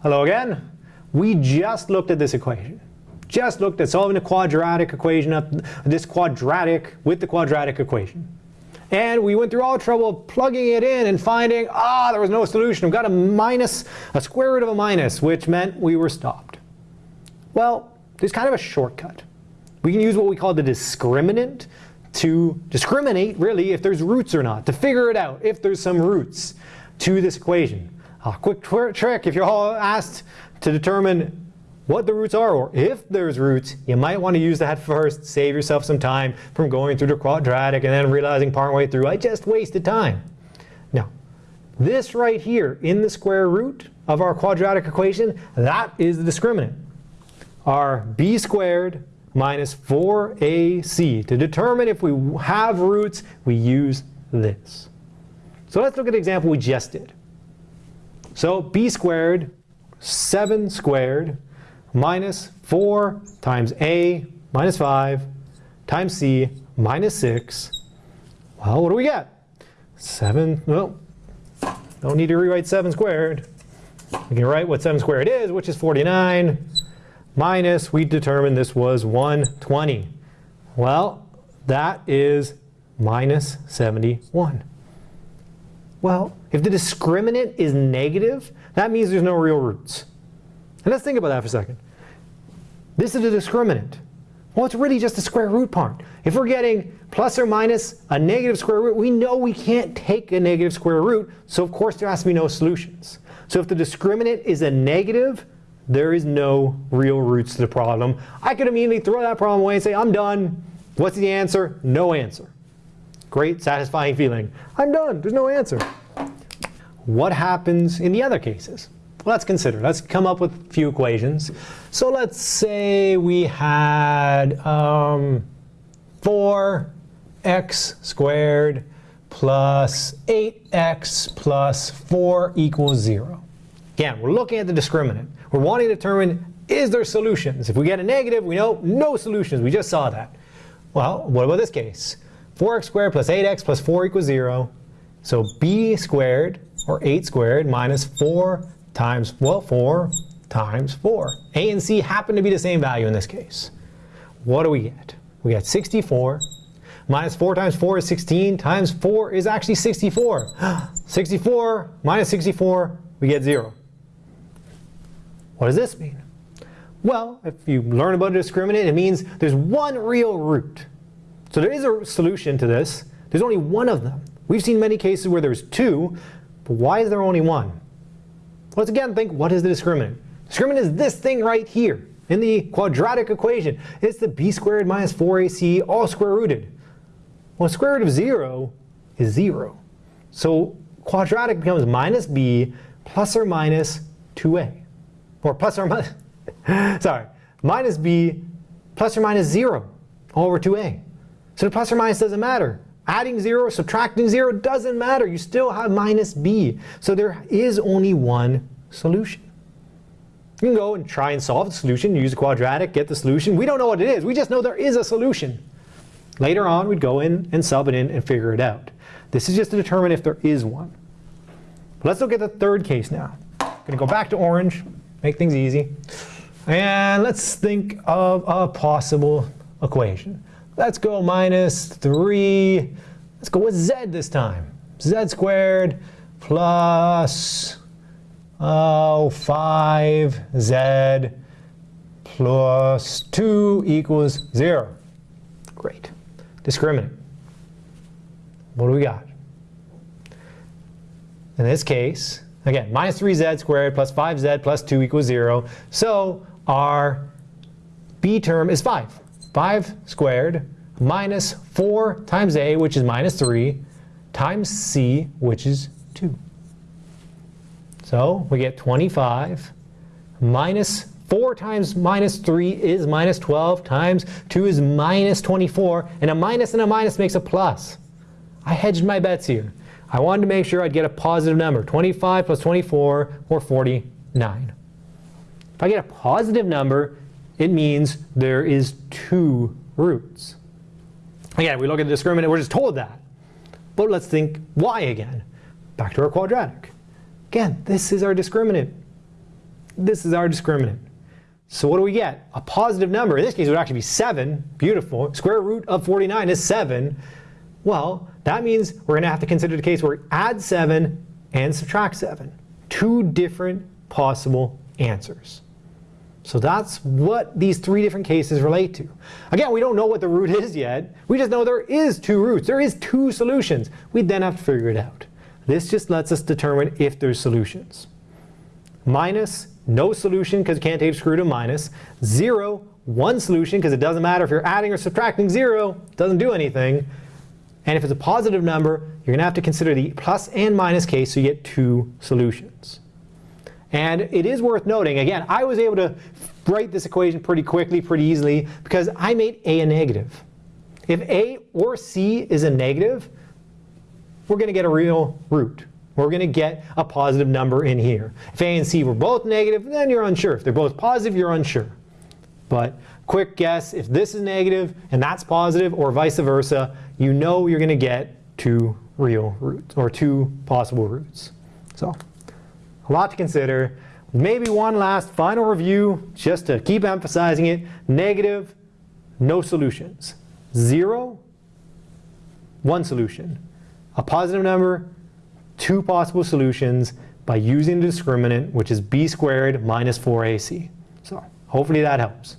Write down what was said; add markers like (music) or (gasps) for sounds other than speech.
Hello again. We just looked at this equation. Just looked at solving a quadratic equation of this quadratic with the quadratic equation. And we went through all the trouble plugging it in and finding, ah, there was no solution. We've got a minus, a square root of a minus, which meant we were stopped. Well, there's kind of a shortcut. We can use what we call the discriminant to discriminate, really, if there's roots or not, to figure it out, if there's some roots to this equation. A quick trick, if you're all asked to determine what the roots are, or if there's roots, you might want to use that first, save yourself some time from going through the quadratic and then realizing partway through, I just wasted time. Now, this right here in the square root of our quadratic equation, that is the discriminant. Our b squared minus 4ac. To determine if we have roots, we use this. So let's look at the example we just did. So b squared, 7 squared, minus 4 times a minus 5 times c minus 6. Well, what do we get? 7, well, don't need to rewrite 7 squared. We can write what 7 squared is, which is 49, minus, we determined this was 120. Well, that is minus 71. Well, if the discriminant is negative, that means there's no real roots. And let's think about that for a second. This is a discriminant. Well, it's really just the square root part. If we're getting plus or minus a negative square root, we know we can't take a negative square root, so of course there has to be no solutions. So if the discriminant is a negative, there is no real roots to the problem. I could immediately throw that problem away and say, I'm done. What's the answer? No answer. Great, satisfying feeling. I'm done. There's no answer. What happens in the other cases? Let's consider. Let's come up with a few equations. So let's say we had um, 4x squared plus 8x plus 4 equals 0. Again, we're looking at the discriminant. We're wanting to determine, is there solutions? If we get a negative, we know no solutions. We just saw that. Well, what about this case? 4x squared plus 8x plus 4 equals 0. So b squared, or 8 squared, minus 4 times, well, 4 times 4. A and C happen to be the same value in this case. What do we get? We get 64 minus 4 times 4 is 16 times 4 is actually 64. (gasps) 64 minus 64, we get 0. What does this mean? Well, if you learn about a discriminant, it means there's one real root. So there is a solution to this. There's only one of them. We've seen many cases where there's two, but why is there only one? Let's again think, what is the discriminant? Discriminant is this thing right here in the quadratic equation. It's the b squared minus 4ac all square rooted. Well, square root of 0 is 0. So quadratic becomes minus b plus or minus 2a. Or plus or minus, (laughs) sorry, minus b plus or minus 0 all over 2a. So the plus or minus doesn't matter. Adding 0, subtracting 0 doesn't matter. You still have minus b. So there is only one solution. You can go and try and solve the solution, use a quadratic, get the solution. We don't know what it is. We just know there is a solution. Later on, we'd go in and sub it in and figure it out. This is just to determine if there is one. let's look at the third case now. I'm going to go back to orange, make things easy. And let's think of a possible equation. Let's go minus 3. Let's go with z this time. z squared plus oh, 5z plus 2 equals 0. Great. Discriminant. What do we got? In this case, Again, minus 3z squared plus 5z plus 2 equals 0. So our b term is 5. 5 squared minus 4 times a, which is minus 3, times c, which is 2. So we get 25 minus 4 times minus 3 is minus 12 times 2 is minus 24. And a minus and a minus makes a plus. I hedged my bets here. I wanted to make sure I'd get a positive number. 25 plus 24 or 49. If I get a positive number, it means there is two roots. Again, we look at the discriminant, we're just told that. But let's think why again. Back to our quadratic. Again, this is our discriminant. this is our discriminant. So what do we get? A positive number. In this case, it would actually be 7. Beautiful. Square root of 49 is 7. Well, that means we're going to have to consider the case where we add 7 and subtract 7. Two different possible answers. So that's what these three different cases relate to. Again, we don't know what the root is yet. We just know there is two roots. There is two solutions. We then have to figure it out. This just lets us determine if there's solutions. Minus, no solution because you can't square root of minus. Zero, one solution because it doesn't matter if you're adding or subtracting zero. Doesn't do anything. And if it's a positive number, you're going to have to consider the plus and minus case so you get two solutions. And it is worth noting, again, I was able to write this equation pretty quickly, pretty easily, because I made a a negative. If a or c is a negative, we're going to get a real root. We're going to get a positive number in here. If a and c were both negative, then you're unsure. If they're both positive, you're unsure. But quick guess, if this is negative and that's positive, or vice versa, you know you're going to get two real roots, or two possible roots. So a lot to consider. Maybe one last final review, just to keep emphasizing it. Negative, no solutions. Zero, one solution. A positive number, two possible solutions by using the discriminant, which is b squared minus 4ac. So hopefully that helps.